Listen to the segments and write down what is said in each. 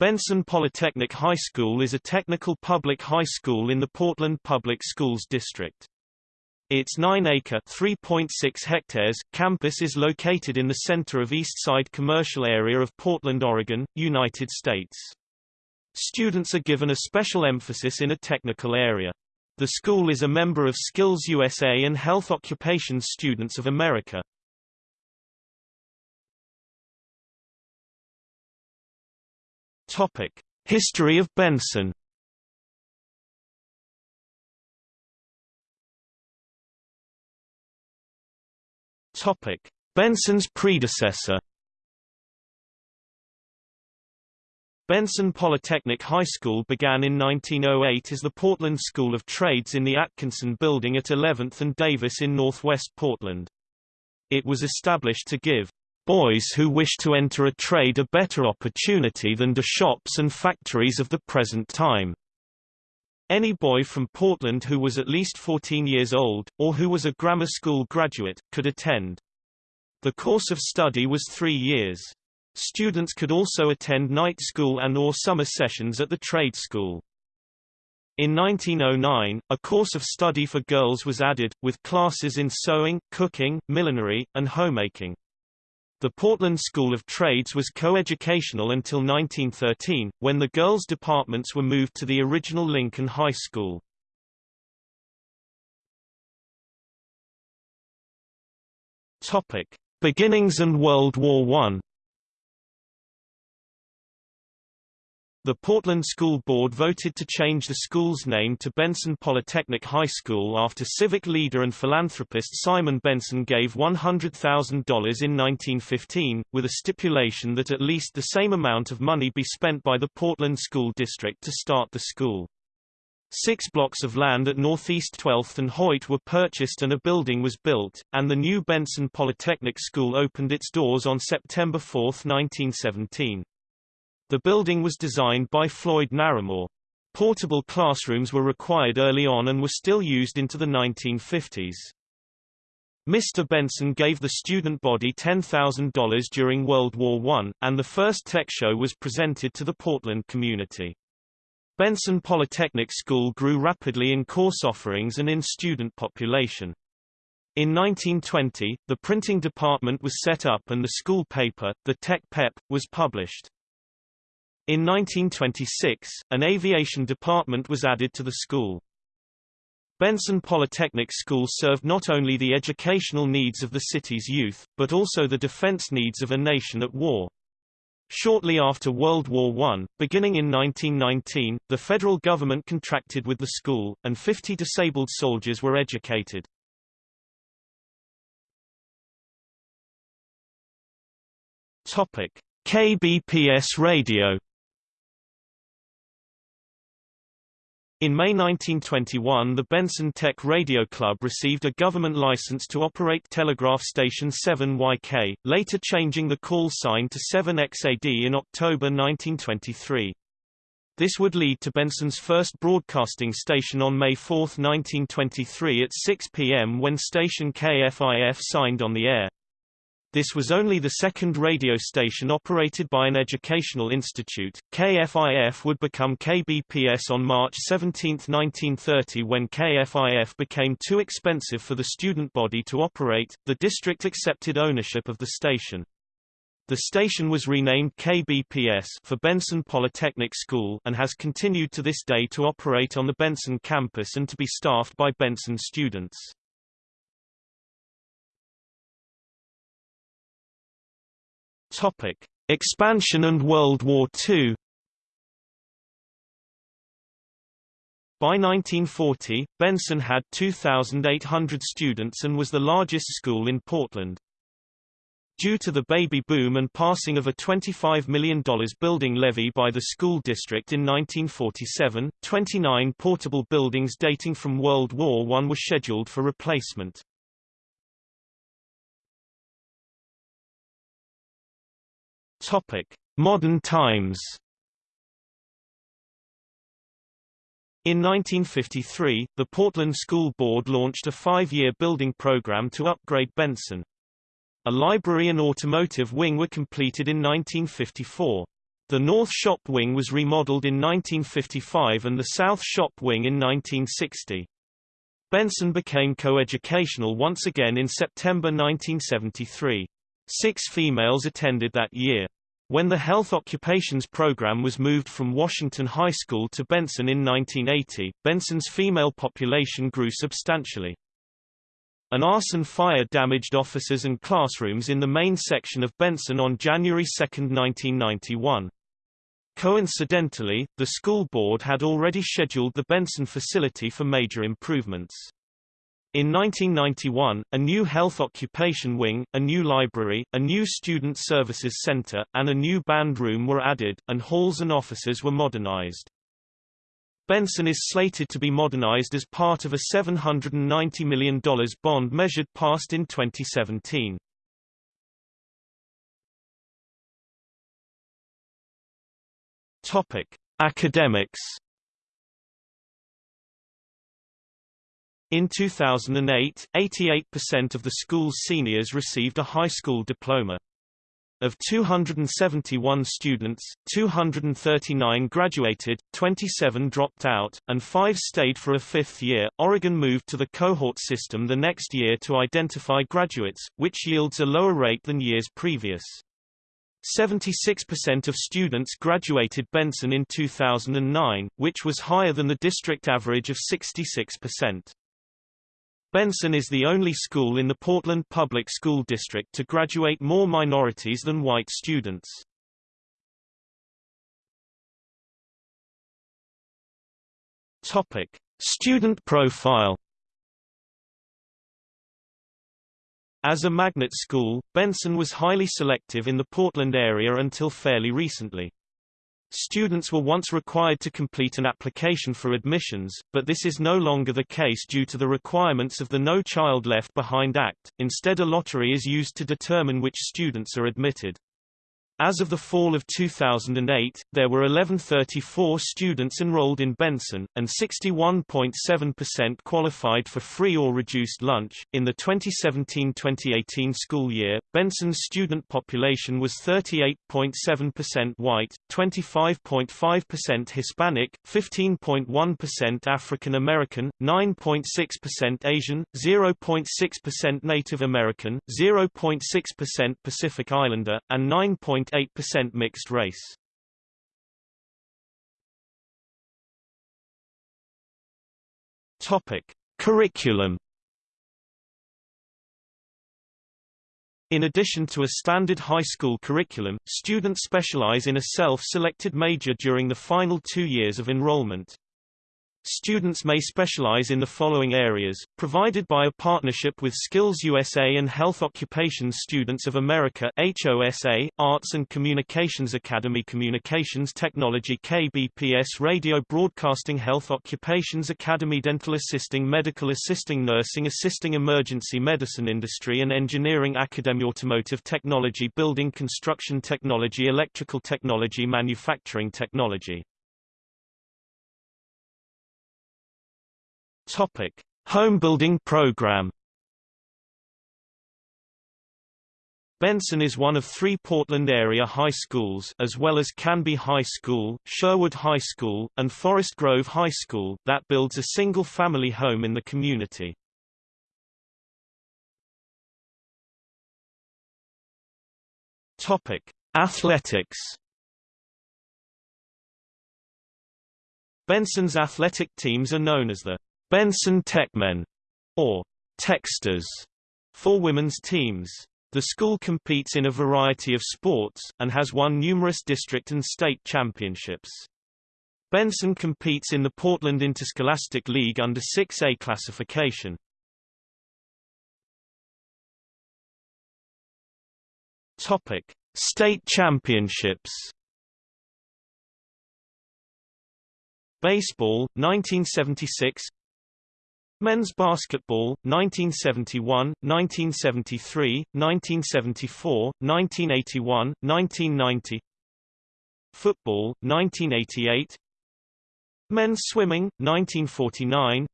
Benson Polytechnic High School is a technical public high school in the Portland Public Schools District. Its 9-acre (3.6 hectares) campus is located in the center of Eastside commercial area of Portland, Oregon, United States. Students are given a special emphasis in a technical area. The school is a member of Skills USA and Health Occupations Students of America. Topic: History of Benson. Topic: Benson's predecessor. Benson Polytechnic High School began in 1908 as the Portland School of Trades in the Atkinson Building at 11th and Davis in northwest Portland. It was established to give boys who wish to enter a trade a better opportunity than the shops and factories of the present time. Any boy from Portland who was at least 14 years old, or who was a grammar school graduate, could attend. The course of study was three years. Students could also attend night school and or summer sessions at the trade school. In 1909, a course of study for girls was added, with classes in sewing, cooking, millinery, and homemaking. The Portland School of Trades was coeducational until 1913, when the girls' departments were moved to the original Lincoln High School. Topic: Beginnings and World War I. The Portland School Board voted to change the school's name to Benson Polytechnic High School after civic leader and philanthropist Simon Benson gave $100,000 in 1915, with a stipulation that at least the same amount of money be spent by the Portland School District to start the school. Six blocks of land at Northeast 12th and Hoyt were purchased and a building was built, and the new Benson Polytechnic School opened its doors on September 4, 1917. The building was designed by Floyd Naramore. Portable classrooms were required early on and were still used into the 1950s. Mr. Benson gave the student body $10,000 during World War I, and the first tech show was presented to the Portland community. Benson Polytechnic School grew rapidly in course offerings and in student population. In 1920, the printing department was set up and the school paper, the Tech Pep, was published. In 1926, an aviation department was added to the school. Benson Polytechnic School served not only the educational needs of the city's youth, but also the defense needs of a nation at war. Shortly after World War I, beginning in 1919, the federal government contracted with the school, and 50 disabled soldiers were educated. KBPS radio In May 1921 the Benson Tech Radio Club received a government license to operate telegraph station 7YK, later changing the call sign to 7XAD in October 1923. This would lead to Benson's first broadcasting station on May 4, 1923 at 6 p.m. when station KFIF signed on the air. This was only the second radio station operated by an educational institute. KFIF would become KBPS on March 17, 1930 when KFIF became too expensive for the student body to operate. The district accepted ownership of the station. The station was renamed KBPS for Benson Polytechnic School and has continued to this day to operate on the Benson campus and to be staffed by Benson students. Topic: Expansion and World War II. By 1940, Benson had 2,800 students and was the largest school in Portland. Due to the baby boom and passing of a $25 million building levy by the school district in 1947, 29 portable buildings dating from World War I were scheduled for replacement. Topic: Modern times. In 1953, the Portland School Board launched a five-year building program to upgrade Benson. A library and automotive wing were completed in 1954. The North Shop Wing was remodeled in 1955 and the South Shop Wing in 1960. Benson became coeducational once again in September 1973. Six females attended that year. When the Health Occupations Program was moved from Washington High School to Benson in 1980, Benson's female population grew substantially. An arson fire damaged offices and classrooms in the main section of Benson on January 2, 1991. Coincidentally, the school board had already scheduled the Benson facility for major improvements. In 1991, a new health occupation wing, a new library, a new student services center, and a new band room were added, and halls and offices were modernized. Benson is slated to be modernized as part of a $790 million bond measured passed in 2017. Topic: Academics. In 2008, 88% of the school's seniors received a high school diploma. Of 271 students, 239 graduated, 27 dropped out, and 5 stayed for a fifth year. Oregon moved to the cohort system the next year to identify graduates, which yields a lower rate than years previous. 76% of students graduated Benson in 2009, which was higher than the district average of 66%. Benson is the only school in the Portland Public School District to graduate more minorities than white students. Topic: Student profile As a magnet school, Benson was highly selective in the Portland area until fairly recently. Students were once required to complete an application for admissions, but this is no longer the case due to the requirements of the No Child Left Behind Act. Instead a lottery is used to determine which students are admitted. As of the fall of 2008, there were 1134 students enrolled in Benson, and 61.7% qualified for free or reduced lunch. In the 2017-2018 school year, Benson's student population was 38.7% white, 25.5% Hispanic, 15.1% African American, 9.6% Asian, 0.6% Native American, 0.6% Pacific Islander, and 9. 0.8% mixed race. Topic: Curriculum In addition to a standard high school curriculum, students specialize in a self-selected major during the final two years of enrollment. Students may specialize in the following areas, provided by a partnership with Skills USA and Health Occupations Students of America HOSA, Arts and Communications Academy Communications Technology KBPS Radio Broadcasting Health Occupations Academy Dental Assisting Medical Assisting Nursing Assisting Emergency Medicine Industry and Engineering Academy Automotive Technology Building Construction Technology Electrical Technology Manufacturing Technology Topic: Homebuilding program. Benson is one of three Portland area high schools as well as Canby High School, Sherwood High School, and Forest Grove High School that builds a single-family home in the community. Topic: Athletics. Benson's athletic teams are known as the Benson Techmen, or Techsters, for women's teams. The school competes in a variety of sports, and has won numerous district and state championships. Benson competes in the Portland Interscholastic League under 6A classification. Topic: State Championships. Baseball 1976 Men's basketball, 1971, 1973, 1974, 1981, 1990 Football, 1988 Men's swimming, 1949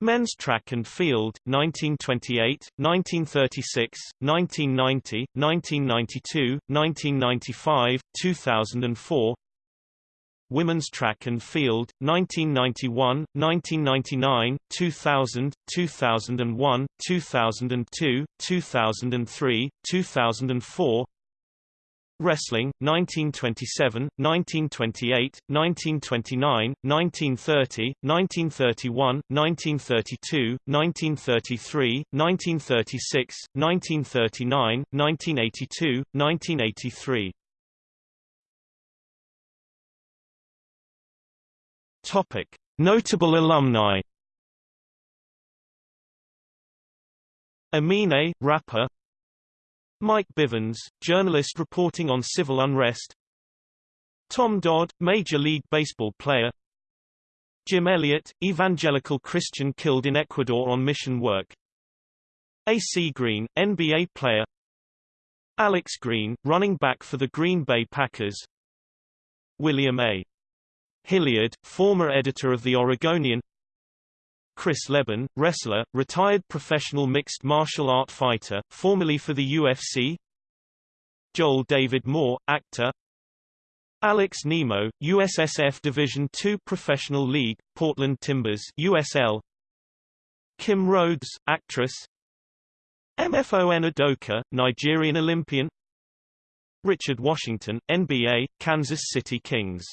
Men's track and field, 1928, 1936, 1990, 1992, 1995, 2004 Women's track and field, 1991, 1999, 2000, 2001, 2002, 2003, 2004 Wrestling, 1927, 1928, 1929, 1930, 1931, 1932, 1933, 1936, 1939, 1982, 1983. Topic: Notable alumni. Amine, rapper Mike Bivens, journalist reporting on civil unrest Tom Dodd, Major League Baseball player Jim Elliot, evangelical Christian killed in Ecuador on mission work A.C. Green, NBA player Alex Green, running back for the Green Bay Packers William A. Hilliard, former editor of The Oregonian Chris Leben, wrestler, retired professional mixed martial art fighter, formerly for the UFC Joel David Moore, actor Alex Nimo, USSF Division II Professional League, Portland Timbers USL Kim Rhodes, actress MFON Udoka, Nigerian Olympian Richard Washington, NBA, Kansas City Kings